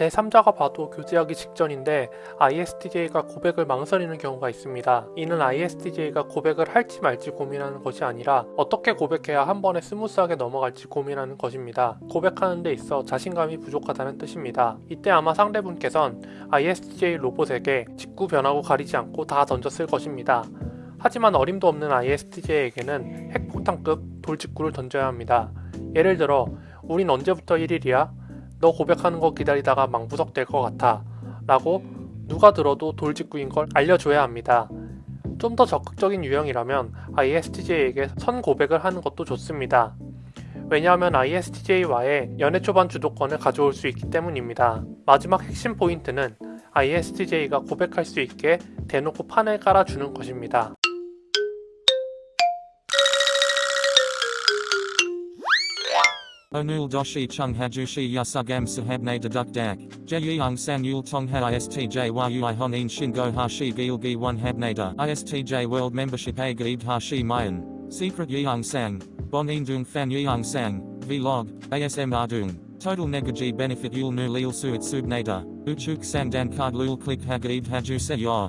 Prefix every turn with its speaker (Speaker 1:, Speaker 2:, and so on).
Speaker 1: 제3자가 봐도 교제하기 직전인데 ISTJ가 고백을 망설이는 경우가 있습니다. 이는 ISTJ가 고백을 할지 말지 고민하는 것이 아니라 어떻게 고백해야 한 번에 smooth하게 넘어갈지 고민하는 것입니다. 고백하는 데 있어 자신감이 부족하다는 뜻입니다. 이때 아마 상대분께선 ISTJ 로봇에게 직구 변화구 가리지 않고 다 던졌을 것입니다. 하지만 어림도 없는 ISTJ에게는 핵폭탄급 돌직구를 던져야 합니다. 예를 들어 우린 언제부터 1일이야? 너 고백하는 거 기다리다가 망부석 될 것 같아 라고 누가 들어도 돌직구인 걸 알려줘야 합니다. 좀 더 적극적인 유형이라면 ISTJ에게 선 고백을 하는 것도 좋습니다. 왜냐하면 ISTJ와의 연애 초반 주도권을 가져올 수 있기 때문입니다. 마지막 핵심 포인트는 ISTJ가 고백할 수 있게 대놓고 판을 깔아주는 것입니다.
Speaker 2: Onul doshi chung hajushi yasugam sahabne deduk dak. Jeyung san yul tongha istj yui honin shingo hashi gilgi one habnada. Istj world membership a gaib hashi mayan. Secret yeung sang. Bonin dung fan yeung sang. Vlog. ASM ardung. Total negaji benefit yul nu lil suit subnada. Uchuk sang dan card lul click hagaib haju se yor.